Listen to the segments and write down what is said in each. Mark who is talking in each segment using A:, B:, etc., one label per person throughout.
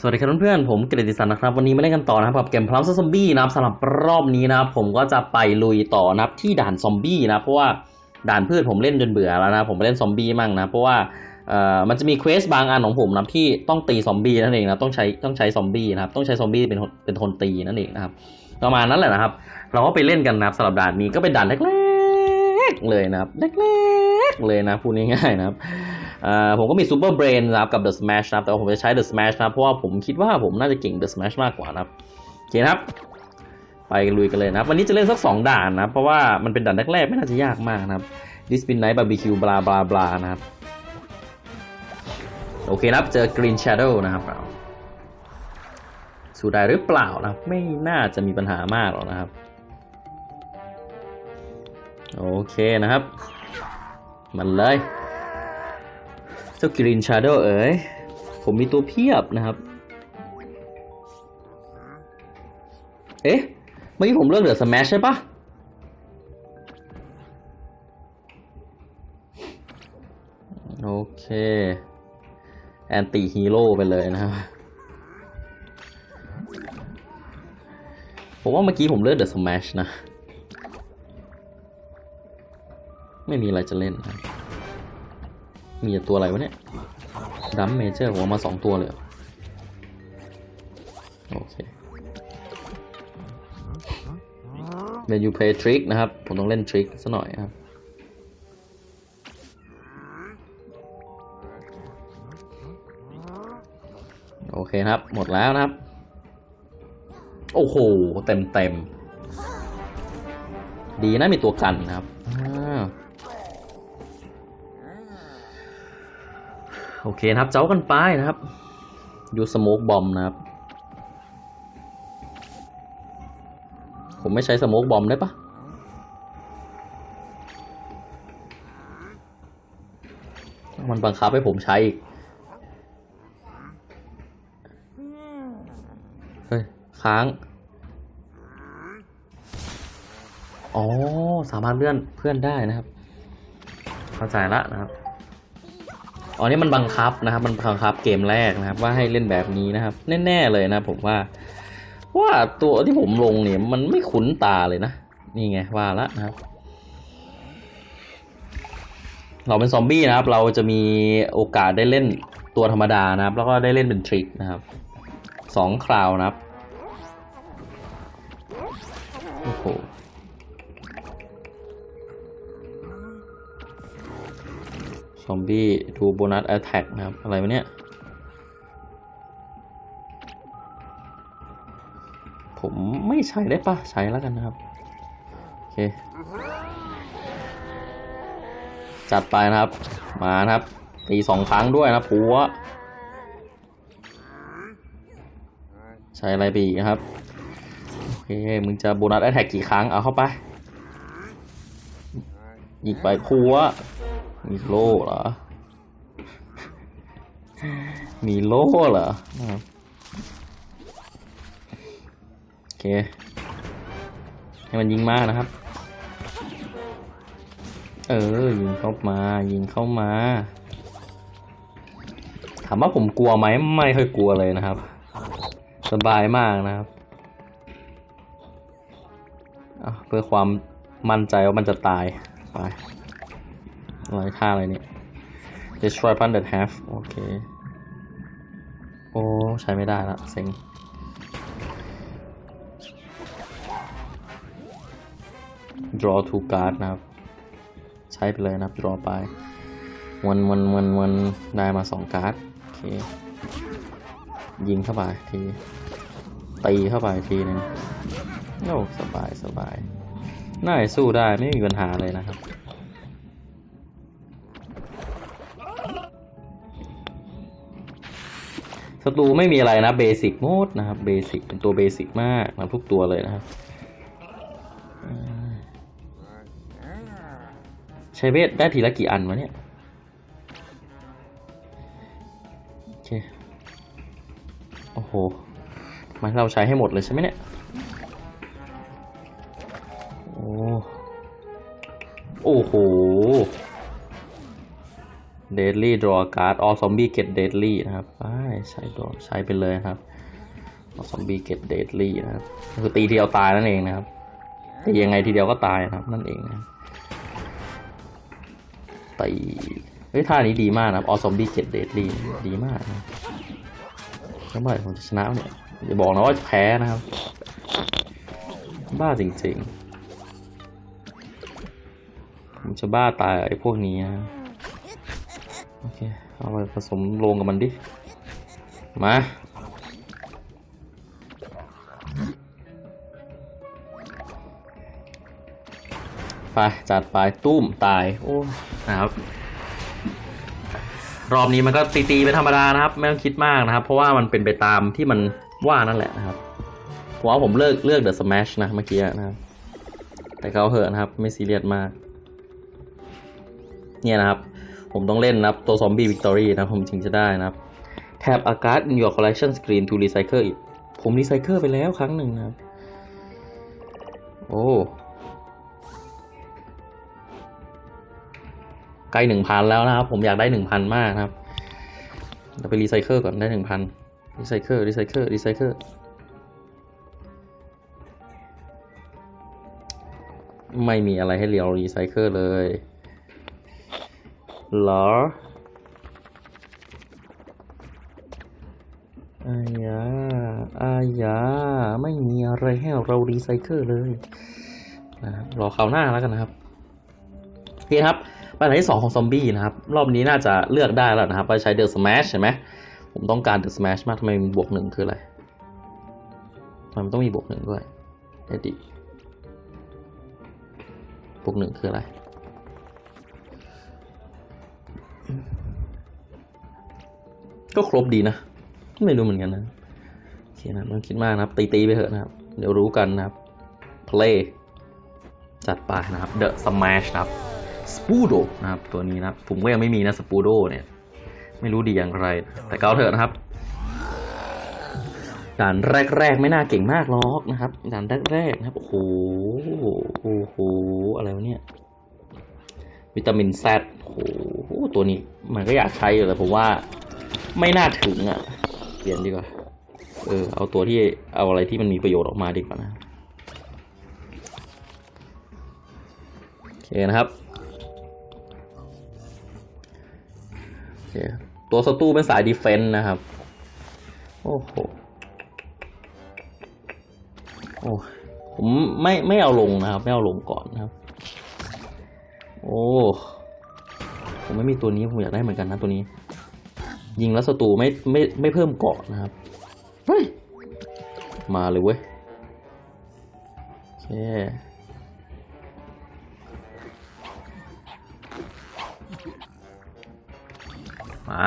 A: สวัสดีครับเพื่อนๆผมเกรติสันนะครับ วันนี้มาเล่นกันต่อนะครับกับเกมพลัมซอมบี้นะครับสำหรับรอบนี้นะครับผมก็จะไปลุยต่อนะครับที่ด่านซอมบี้นะเพราะว่าด่านพืชผมเล่นจนเบื่อแล้วนะผมไปเล่นซอมบี้มั่งนะเพราะว่าเอ่อมันจะมีเควสบางอันของผมนะที่ต้องตีซอมบี้นั่นเองนะต้องใช้ต้องใช้ซอมบี้นะครับต้องใช้ซอมบี้เป็นเป็นคนตีนั่นเองนะครับประมาณนั้นแหละนะครับ เราก็ไปเล่นกันนะครับสำหรับด่านนี้ก็เป็นด่านเล็กๆเลยนะครับเล็กๆเลยนะพูดง่ายๆนะครับ ผมก็มีซูเปอร์เบรนนะครับกับ The Smash นะครับแต่ว่าผมจะใช้ The Smash นะครับเพราะว่าผมคิดว่าผมน่าจะเก่ง The Smash มากกว่านะครับโอเคครับ ไปลุยกันเลยนะครับ วันนี้จะเล่นสักสองด่านนะเพราะว่ามันเป็นด่านแรกๆไม่น่าจะยากมากนะครับ This Midnight Barbecue บลาบลาบลานะครับโอเคครับเจอ Green Shadow นะครับเราสู้ได้หรือเปล่านะครับไม่น่าจะมีปัญหามากหรอกนะครับ โอเคนะครับ มันเลย เจ้า Green Shadow เอ๋ยผมมีตัวเพียบนะครับ เอ๊ะ เมื่อกี้ผมเลือก The Smash ใช่ปะโอเค Anti-Hero ไปเลยนะครับ ผมว่าเมื่อกี้ผมเลือกเดอะสแมชนะ ไม่มีอะไรจะเล่นนะ มีแต่ตัวอะไรวะเนี่ยดัมเมเจอร์ผมมาสองตัวเลยโอเค When you play trick นะครับ ผมต้องเล่นทริคซะหน่อยครับโอเคครับ หมดแล้วนะครับ โอ้โห เต็มเต็ม ดีนะมีตัวกันนะครับ โอเคนะครับ เจ้ากันไปนะครับ ยูสโมกบอมนะครับ ผมไม่ใช้สโมกบอมได้ปะมันบังคับให้ผมใช้อีก เฮ้ย ค้าง อ๋อ สามารถเลื่อนเพื่อนได้นะครับ เข้าใจละนะครับ อ๋อนี่มันบังคับนะครับ มันบังคับเกมแรกนะครับ ว่าให้เล่นแบบนี้นะครับ แน่ๆเลยนะผมว่า ว่าตัวที่ผมลงเนี่ยมันไม่คุ้นตาเลยนะนี่ไงว่าละนะครับ เราเป็นซอมบี้นะครับ เราจะมีโอกาสได้เล่นตัวธรรมดานะครับ แล้วก็ได้เล่นเป็นทริกนะครับสองคราวนะครับโอ้โห ซอมบี้ดูโบนัสแอ t แทกนะครับ อะไรวะเนี่ย ผมไม่ใช้ได้ปะใช้แล้วกันนะครับ โอเค จัดไปนะครับ มานะครับ ตีสองครั้งด้วยนะปัวใช้อะไรไปอีกนะครับ โอเค มึงจะโบนัสแอ t แทกกี่ครั้ง เอาเข้าไปยิงไปปัว มีโล่เหรอ มีโล่เหรอนะครับโอเค ให้มันยิงมากนะครับ เออ ยิงเข้ามา ยิงเข้ามา ถามว่าผมกลัวไหมไม่ค่อยกลัวเลยนะครับ สบายมากนะครับเพื่อความมั่นใจว่ามันจะตายไป อะไรค่าอะไรเนี่ย destroy p u n that half โอเค โอ้ ใช้ไม่ได้ละเซ็ง draw two card นะครับ ใช้ไปเลยนะครับ draw ไปวันวันวันวันได้มาสองการ์ด โอเค ยิงเข้าไปที ตีเข้าไปทีหนึงโอ้สบายสบาย น่าจะสู้ได้ไม่มีปัญหาเลยนะครับ ศัตรูไม่มีอะไรนะเบสิกโมดนะครับเบสิกเป็นตัวเบสิกมากนะทุกตัวเลยนะครับใช้เวทได้ทีละกี่อันวะเนี่ยโอเคโอ้โหมันเราใช้ให้หมดเลยใช่ไหมเนี่ยโอ้โห อ้โห deadly draw card all zombie get deadly นะครับใช้ตัวใช้ไปเลยนะครับ all zombie get deadly นะครับคือตีทีเดียวตายนั่นเองนะครับตียังไงทีเดียวก็ตายนะครับ นั่นเองนะตีเฮ้ยท่านี้ดีมากนะครับ all zombie get deadly ดีมากนะครับแล้วเมื่อไหร่ผมจะชนะเนี่ยอย่าบอกนะว่าแพ้นะครับ บ้าจริงๆผมจะบ้าตายไอ้พวกนี้นะ เอาไปผสมลงกับมันดิ มา ไปจัดไปตุ้มตาย โอ้นะครับรอบนี้มันก็ตีๆเป็นธรรมดานะครับ ไม่ต้องคิดมากนะครับ เพราะว่ามันเป็นไปตามที่มันว่านั่นแหละนะครับผมว่าผมเลิกเลือก The Smash นะเมื่อกี้นะครับ แต่เขาเหอะนะครับ ไม่ซีเรียสมาก เนี่ยนะครับ ผมต้องเล่นนะครับ ตัว zombie victory นะผมถึงจะได้นะครับ Tap a card in your collection screen to recycle it ผมรีไซเคิลไปแล้วครั้งหนึ่งนะครับ โอ้ใกล้หนึ่งพันแล้วนะครับ ผมอยากได้หนึ่งพันมากนะครับเราไปรีไซเคิลก่อนได้หนึ่งพันรีไซเคิลรีไซเคิลรีไซเคิลไม่มีอะไรให้เรารีไซเคิลเลย เหรออายาอายา ไม่มีอะไรให้เรารีไซเคิลเลยนะครับรอคราวหน้าแล้วกันนะครับโอเคครับปัญหาที่สองของซอมบี้นะครับ รอบนี้น่าจะเลือกได้แล้วนะครับว่าใช้ The Smash ใช่ไหมผมต้องการ The Smash มากทำไมมีบวกหนึ่งคืออะไรทำไมมันต้องมีบวกหนึ่งด้วยเดดิบวกหนึ่งคืออะไร ก็ครบดีนะ ไม่รู้เหมือนกันนะโอเคนะมันคิดมากนะครับ ตีๆไปเถอะนะครับ เดี๋ยวรู้กันนะครับ play จัดไปนะครับ the smash นะครับ spudo นะครับ ตัวนี้นะครับ ผมก็ยังไม่มีนะ spudo เนี่ย ไม่รู้ดีอย่างไร แต่เกาเถอะนะครับด่านแรกๆไม่น่าเก่งมากหรอกนะครับด่านแรกๆนะครับโอ้โหโอ้โหอะไรวะเนี่ยวิตามินแซดโอ้โหตัวนี้มันก็อยากใช้อยู่แต่ผมว่า ไม่น่าถึงอะ เปลี่ยนดีกว่า เออ เอาตัวที่เอาอะไรที่มันมีประโยชน์ออกมาดีกว่านะโอเคนะครับโอเคตัวสตูเป็นสายดีเฟนต์นะครับ โอ้โหโอ้ผมไม่ไม่เอาลงนะครับ ไม่เอาลงก่อนนะครับ โอ้ผมไม่มีตัวนี้ผมอยากได้เหมือนกันนะตัวนี้ ยิงแล้วศัตรูไม่ไม่ไม่เพิ่มเกาะนะครับเฮ้ยมาเลยเว้ยโอเคมา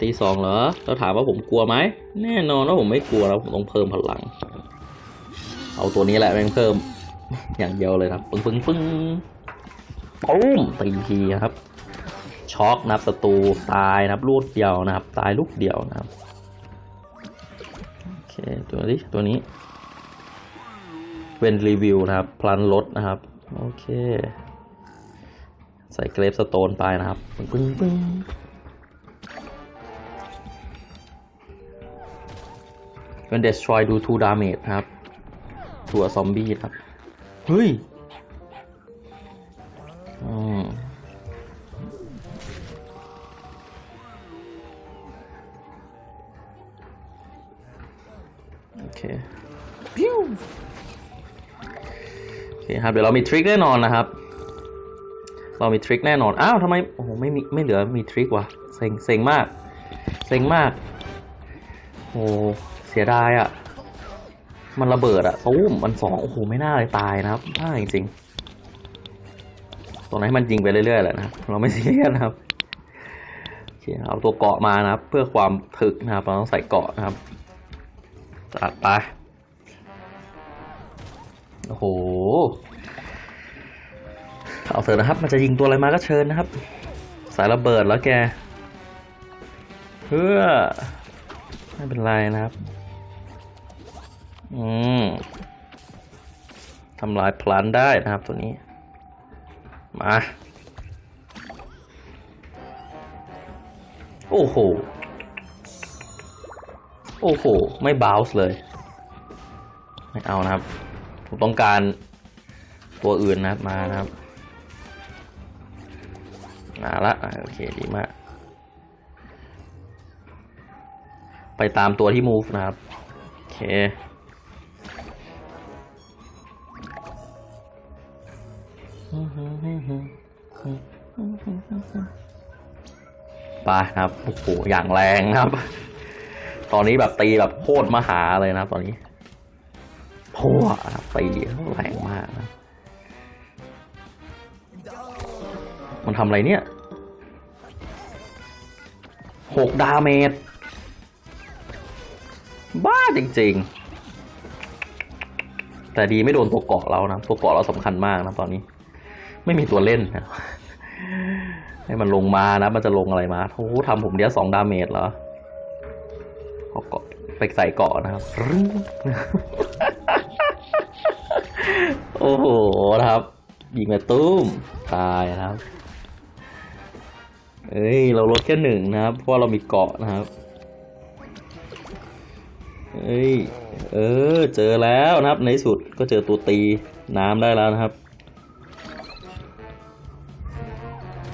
A: ตีสองเหรอแล้วถามว่าผมกลัวไหม แน่นอนว่าผมไม่กลัวแล้วผมต้องเพิ่มพลัง เอาตัวนี้แหละแม่งเพิ่ม อย่างเดียวเลยครับ ปึ้งปึ้งปึ้งปุ้มตีทีนะครับ ช็อกนะครับศัตรูตายนะครับลูกเดียวนะครับ ตายลูกเดียวนะครับโอเคตัวนี้ตัวนี้ เป็นรีวิวนะครับ พลันลดนะครับ โอเค ใส่เกรฟสโตนไปนะครับปึ้งปึ้งปึ้ง When destroy do 2 damage ครับ ตัวซอมบี้ครับ เฮ้ย คครับเดี๋ยวเรามีทริคแน่นอนนะครับ เรามีทริคแน่นอนอ้าวทำไมโอ้โหไม่มีไม่เหลือมีทริควะเซ็งเซ็งมากเซ็งมากโอ้เสียดายอะ่ะ มันระเบิดอะ่ะตู้มมันสองโอ้โหไม่น่าเลยตายนะครับน่าจริงๆตรงนั้นให้มันยิงไปเรื่อยๆแหละนะเราไม่ซีเรียสนะครับโอเคเอาตัวเกาะมานะครับ เพื่อความถึกนะครับเราต้องใส่เกาะนะครับจัดไป โอ้โห เอาเถอะนะครับ มันจะยิงตัวอะไรมาก็เชิญนะครับ สายระเบิดแล้วแก เพื่อ ไม่เป็นไรนะครับ อืมทำลายพลันได้นะครับตัวนี้ มา โอ้โห โอ้โห ไม่บาวส์เลย ไม่เอานะครับ ผมต้องการตัวอื่นนะครับมานะครับมาละโอเคดีมาก ไปตามตัวที่ move นะครับ โอเคไปครับโอ้โหอย่างแรงครับ ตอนนี้แบบตีแบบโคตรมหาเลยนะตอนนี้ โพัวตีแรงมากนะ มันทำอะไรเนี่ยหกดาเมจ บ้าจริงๆ แต่ดีไม่โดนตัวเกาะเรานะ ตัวเกาะเราสำคัญมากนะตอนนี้ ไม่มีตัวเล่นนะให้มันลงมานะ มันจะลงอะไรมาโอ้โหทำผมเดียวสอง damage เหรอเอาเกราะไปใส่เกราะนะครับ โอ้โหครับยิงมาตุ้มตายครับเอ้ยเราลดแค่หนึ่งนะครับ เพราะเรามีเกราะนะครับเอ้ยเออเจอแล้วนะครับในที่สุดก็เจอตัวตีน้ำได้แล้วนะครับ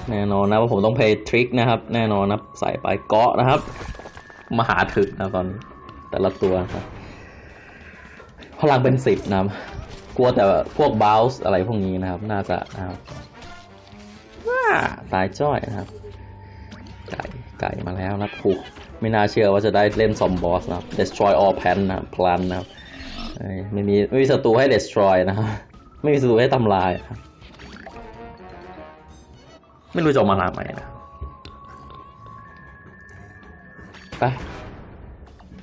A: แน่นอนนะว่าผมต้องเพย์ทริคนะครับ แน่นอนนะใส่ไปเกาะนะครับ มหาถึกนะตอนนี้แต่ละตัวนะครับพลังเป็นสิบนะครับ กลัวแต่พวกบ o ลส์อะไรพวกนี้นะครับ น่าจะนะครับว้าตายจ้อยนะครับ ไก่ไก่มาแล้วนะผูกไม่น่าเชื่อว่าจะได้เล่นซอมบอสนะครับ destroy all plan นะครับ plan นะครับไม่มีไม่มีศัตรูให้ destroy นะครับ ไม่มีศัตรูให้ทำลายนะครับไม่รู้จะเอามาลาไหมนะไป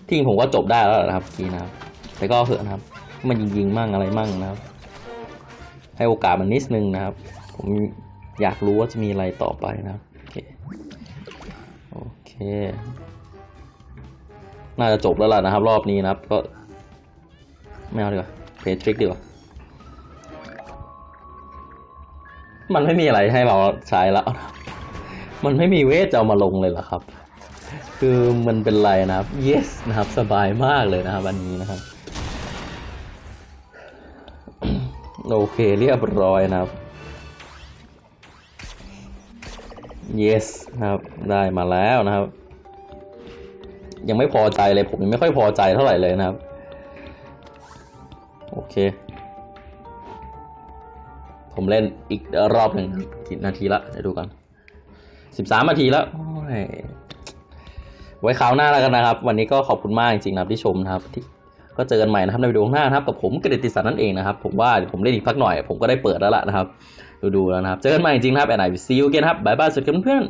A: ที่จริงผมก็จบได้แล้วนะครับทีนะครับ แต่ก็เถอะนะครับ มันยิงๆมั่งอะไรมั่งนะครับ ให้โอกาสมันนิดนึงนะครับ ผมอยากรู้ว่าจะมีอะไรต่อไปนะครับโอเคโอเค น่าจะจบแล้วล่ะนะครับ รอบนี้นะครับ ก็ไม่เอาดีกว่าเพทริกดีกว่ามันไม่มีอะไรให้เราใช้แล้ว มันไม่มีเวทจะเอามาลงเลยเหรอครับ คือมันเป็นไรนะครับ yes นะครับ สบายมากเลยนะครับอันนี้นะครับ โอเคเรียบร้อยนะครับ yes นะครับ ได้มาแล้วนะครับ ยังไม่พอใจเลยผมยังไม่ค่อยพอใจเท่าไหร่เลยนะครับ โอเค ผมเล่นอีกรอบหนึ่งกี่นาทีละเดี๋ยวดูกันสิบสามนาทีแล้วโอ้ยไว้คราวหน้าแล้วกันนะครับ วันนี้ก็ขอบคุณมากจริงๆนะครับที่ชมนะครับที่ ก็เจอกันใหม่นะครับในวิดีโอหน้านะครับกับผมกฤติสันนั่นเองนะครับ ผมว่าเดี๋ยวผมเล่นอีกพักหน่อย ผมก็ได้เปิดแล้วล่ะนะครับ ดูๆแล้วนะครับ เจอกันใหม่จริงนะครับ and I see you again ครับ bye bye สวัสดีเพื่อน